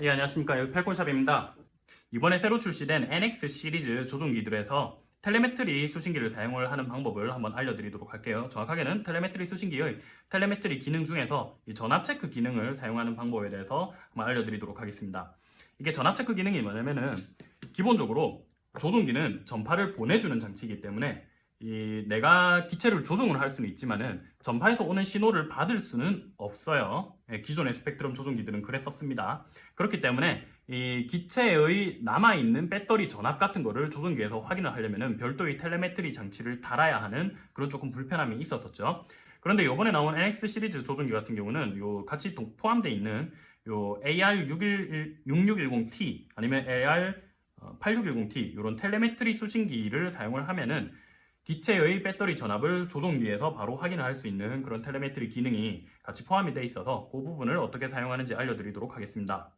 예, 안녕하십니까. 여기 펠콘샵입니다. 이번에 새로 출시된 NX 시리즈 조종기들에서 telemetry 수신기를 사용을 하는 방법을 한번 알려드리도록 할게요. 정확하게는 telemetry 수신기의 telemetry 기능 중에서 이 전압 체크 기능을 사용하는 방법에 대해서 한번 알려드리도록 하겠습니다. 이게 전압 체크 기능이 뭐냐면은 기본적으로 조종기는 전파를 보내주는 장치이기 때문에 이 내가 기체를 조종을 할 수는 있지만은 전파에서 오는 신호를 받을 수는 없어요. 예, 기존의 스펙트럼 조종기들은 그랬었습니다. 그렇기 때문에 이 기체의 남아있는 배터리 전압 같은 거를 조종기에서 확인을 하려면은 별도의 telemetry 장치를 달아야 하는 그런 조금 불편함이 있었었죠. 그런데 이번에 나온 NX 시리즈 조종기 같은 경우는 요 같이 포함되어 있는 요 AR6610T 아니면 AR8610T 이런 telemetry 수신기를 사용을 하면은 기체의 배터리 전압을 조종기에서 바로 확인을 할 수 있는 그런 telemetry 기능이 같이 포함이 되어 있어서 그 부분을 어떻게 사용하는지 알려드리도록 하겠습니다.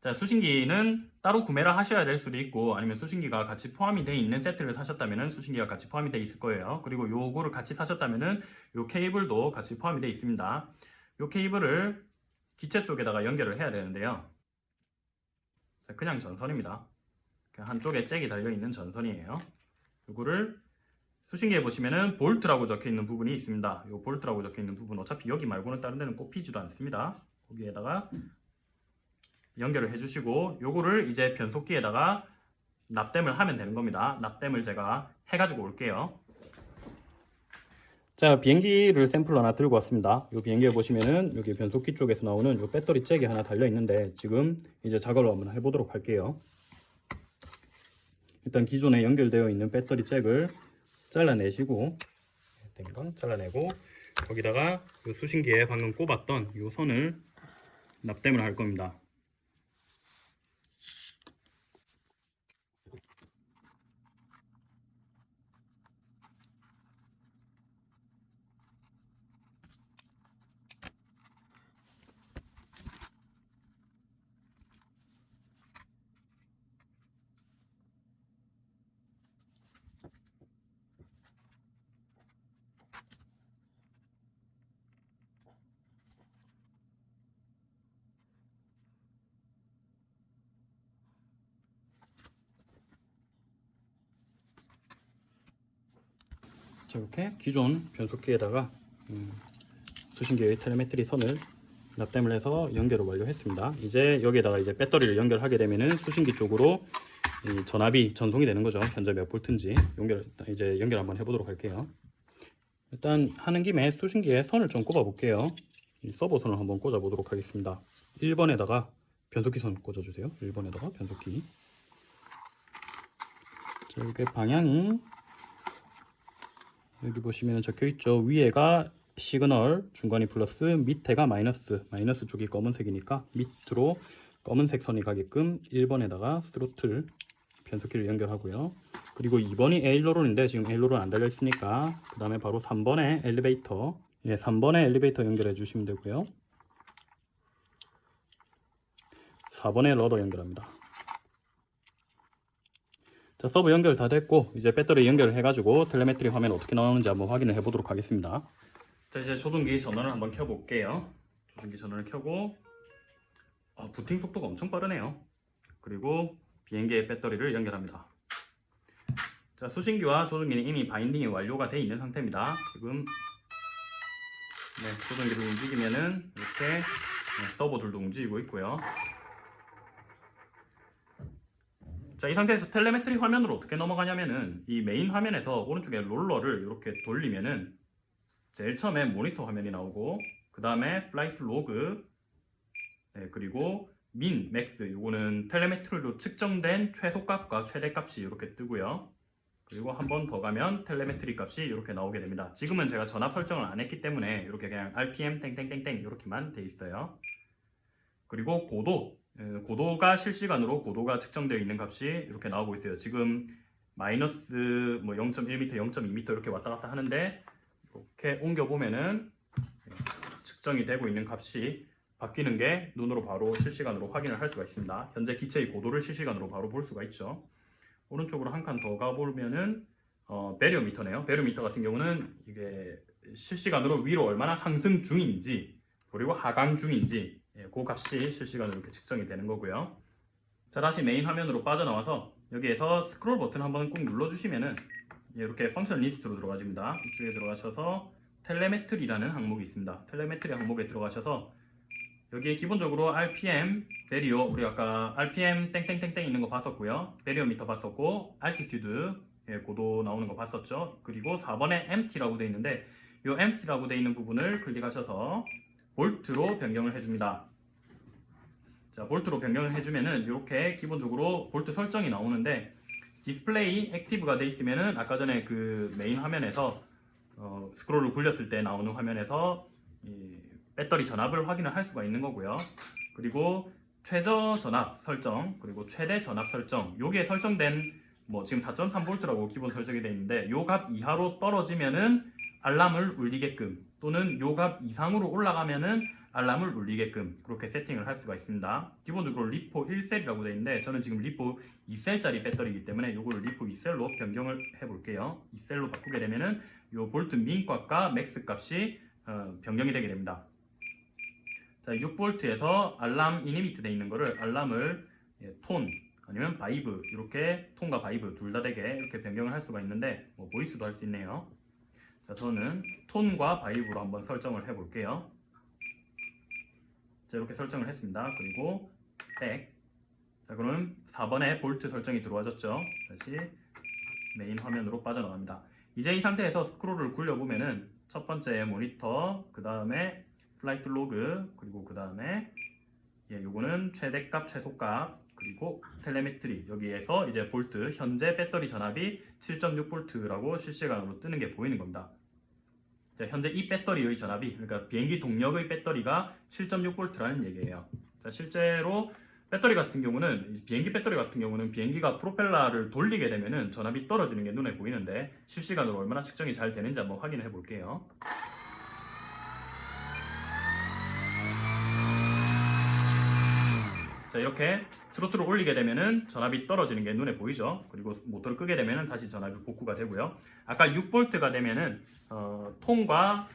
자, 수신기는 따로 구매를 하셔야 될 수도 있고 아니면 수신기가 같이 포함이 되어 있는 세트를 사셨다면 수신기가 같이 포함이 되어 있을 거예요. 그리고 요거를 같이 사셨다면 요 케이블도 같이 포함이 되어 있습니다. 요 케이블을 기체 쪽에다가 연결을 해야 되는데요. 자, 그냥 전선입니다. 한쪽에 잭이 달려있는 전선이에요. 이거를 수신기에 보시면은 볼트라고 적혀있는 부분이 있습니다. 이 볼트라고 적혀있는 부분 어차피 여기 말고는 다른 데는 꼽히지도 않습니다. 거기에다가 연결을 해주시고 요거를 이제 변속기에다가 납땜을 하면 되는 겁니다. 납땜을 제가 해가지고 올게요. 자 비행기를 샘플 하나 들고 왔습니다. 이 비행기에 보시면은 여기 변속기 쪽에서 나오는 요 배터리 잭이 하나 달려 있는데 지금 이제 작업을 한번 해보도록 할게요. 일단 기존에 연결되어 있는 배터리 잭을 잘라내시고 된건 잘라내고 거기다가 수신기에 방금 꼽았던 이 선을 납땜을 할 겁니다. 자, 이렇게 기존 변속기에다가 음, 수신기의 텔레메트리 선을 납땜을 해서 연결을 완료했습니다. 이제 여기에다가 이제 배터리를 연결하게 되면은 수신기 쪽으로 전압이 전송이 되는 거죠. 현재 몇 볼트인지 연결 이제 연결 한번 해보도록 할게요. 일단 하는 김에 수신기에 선을 좀 꼽아 볼게요. 이 서버 선을 한번 꽂아 보도록 하겠습니다. 1번에다가 변속기 선 꽂아 주세요. 1번에다가 변속기. 자, 이게 방향이 여기 보시면 적혀 있죠. 위에가 시그널 중간이 플러스 밑에가 마이너스. 마이너스 쪽이 검은색이니까 밑으로 검은색 선이 가게끔 1번에다가 스로틀 변속기를 연결하고요. 그리고 2번이 aileron인데 지금 aileron 안 달려 있으니까 그 다음에 바로 3번에 엘리베이터. 예, 3번에 엘리베이터 연결해 주시면 되고요. 4번에 rudder 연결합니다 자, servo 연결 다 됐고 이제 배터리 연결을 해가지고 telemetry 화면 어떻게 나오는지 한번 확인을 해 보도록 하겠습니다. 자, 이제 조종기 전원을 한번 켜 볼게요. 조종기 전원을 켜고 어, 부팅 속도가 엄청 빠르네요. 그리고 비행기의 배터리를 연결합니다. 자, 수신기와 조종기는 이미 binding이 완료가 되어 있는 상태입니다. 지금 네, 조종기를 움직이면은 이렇게 네, servo들도 움직이고 있고요. 자, 이 상태에서 telemetry 화면으로 어떻게 넘어가냐면은 이 메인 화면에서 오른쪽에 롤러를 이렇게 돌리면은 제일 처음에 모니터 화면이 나오고 그 다음에 flight log 네, 그리고 min, max 이거는 telemetry로 측정된 최소값과 최대값이 이렇게 뜨고요. 그리고 한 번 더 가면 telemetry 값이 이렇게 나오게 됩니다. 지금은 제가 전압 설정을 안 했기 때문에 이렇게 그냥 RPM 땡땡땡땡 이렇게만 돼 있어요. 그리고 고도 고도가 실시간으로 고도가 측정되어 있는 값이 이렇게 나오고 있어요. 지금 마이너스 뭐 0.1m, 0.2m 이렇게 왔다 갔다 하는데 이렇게 옮겨 보면은 측정이 되고 있는 값이 바뀌는 게 눈으로 바로 실시간으로 확인을 할 수가 있습니다. 현재 기체의 고도를 실시간으로 바로 볼 수가 있죠. 오른쪽으로 한 칸 더 가보면은 어, 베리오미터네요. 베리오미터 같은 경우는 이게 실시간으로 위로 얼마나 상승 중인지 그리고 하강 중인지 예, 그 값이 실시간으로 이렇게 측정이 되는 거고요. 자 다시 메인 화면으로 빠져나와서 여기에서 스크롤 버튼 한번 꾹 눌러주시면은 이렇게 function list로 들어가집니다. 이쪽에 들어가셔서 telemetry라는 항목이 있습니다. telemetry 항목에 들어가셔서 여기에 기본적으로 RPM, vario 우리 아까 RPM 땡땡땡땡 있는 거 봤었고요. variometer 봤었고 altitude 예, 고도 나오는 거 봤었죠. 그리고 4번에 empty라고 되어 있는데 이 empty라고 되어 있는 부분을 클릭하셔서 볼트로 변경을 해줍니다. 자, 볼트로 변경을 해주면은 이렇게 기본적으로 볼트 설정이 나오는데 디스플레이 active가 돼 있으면은 아까 전에 그 메인 화면에서 어, 스크롤을 굴렸을 때 나오는 화면에서 이 배터리 전압을 확인을 할 수가 있는 거고요. 그리고 최저 전압 설정 그리고 최대 전압 설정 여기에 설정된 뭐 지금 4.3V라고 기본 설정이 되어 있는데 요 값 이하로 떨어지면은 알람을 울리게끔 또는 요 값 이상으로 올라가면은 알람을 울리게끔 그렇게 세팅을 할 수가 있습니다. 기본적으로 LiPo 1셀이라고 되어 있는데 저는 지금 LiPo 2셀짜리 배터리이기 때문에 요거를 LiPo 2셀로 변경을 해 볼게요. 2셀로 바꾸게 되면은 요 볼트 min 값과 max 값이 어, 변경이 되게 됩니다. 자, 6V에서 알람 inhibit 돼 있는 거를 알람을 예, 톤 아니면 vibe 이렇게 톤과 vibe 둘 다 되게 이렇게 변경을 할 수가 있는데 뭐 voice도 할 수 있네요. 자, 저는 톤과 vibe로 한번 설정을 해볼게요. 자, 이렇게 설정을 했습니다. 그리고 back. 자, 그러면 4번에 볼트 설정이 들어와졌죠. 다시 메인 화면으로 빠져나갑니다. 이제 이 상태에서 스크롤을 굴려보면은 첫 번째 모니터, 그 다음에 flight log, 그리고 그 다음에 예, 요거는 최대값, 최소값, 그리고 telemetry 여기에서 이제 볼트 현재 배터리 전압이 7.6V라고 실시간으로 뜨는 게 보이는 겁니다. 자, 현재 이 배터리의 전압이 그러니까 비행기 동력의 배터리가 7.6V라는 얘기예요. 자, 실제로 배터리 같은 경우는 비행기 배터리 같은 경우는 비행기가 프로펠러를 돌리게 되면은 전압이 떨어지는 게 눈에 보이는데 실시간으로 얼마나 측정이 잘 되는지 한번 확인해 볼게요. 자 이렇게 스로틀을 올리게 되면은 전압이 떨어지는 게 눈에 보이죠. 그리고 모터를 끄게 되면은 다시 전압이 복구가 되고요. 아까 6V가 되면은 어, 톤과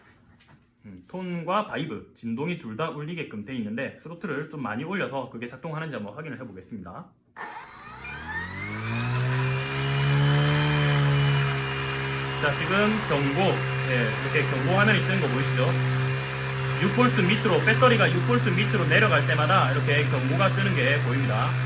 음, 톤과 vibe 진동이 둘 다 울리게끔 돼 있는데 스로틀을 좀 많이 올려서 그게 작동하는지 한번 확인을 해보겠습니다. 자 지금 경고 예, 이렇게 경고 화면이 뜨는 거 보이시죠? 6V 밑으로 배터리가 6V 밑으로 내려갈 때마다 이렇게 경고가 뜨는 게 보입니다.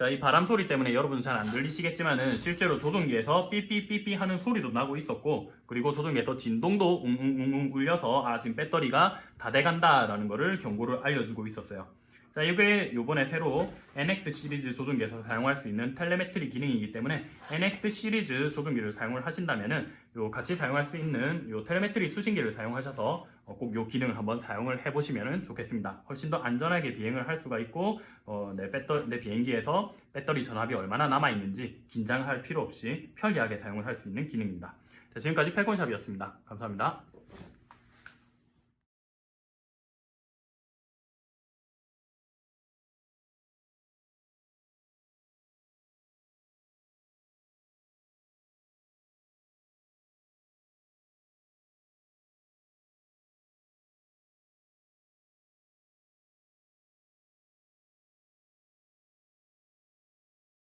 자, 이 바람 소리 때문에 여러분은 잘안 들리시겠지만은 실제로 조종기에서 삐삐삐삐 하는 소리도 나고 있었고 그리고 조종기에서 진동도 웅웅웅웅 울려서 아 지금 배터리가 다 돼간다 라는 거를 경고를 알려주고 있었어요. 자, 이게 요번에 새로 NX 시리즈 조종기에서 사용할 수 있는 텔레메트리 기능이기 때문에 NX 시리즈 조종기를 사용을 하신다면은 요 같이 사용할 수 있는 요 텔레메트리 수신기를 사용하셔서 어, 꼭요 기능을 한번 사용을 해보시면 좋겠습니다. 훨씬 더 안전하게 비행을 할 수가 있고 어, 내, 배터, 내 비행기에서 배터리 전압이 얼마나 남아있는지 긴장할 필요 없이 편리하게 사용을 할 수 있는 기능입니다. 자, 지금까지 펠콘샵이었습니다. 감사합니다.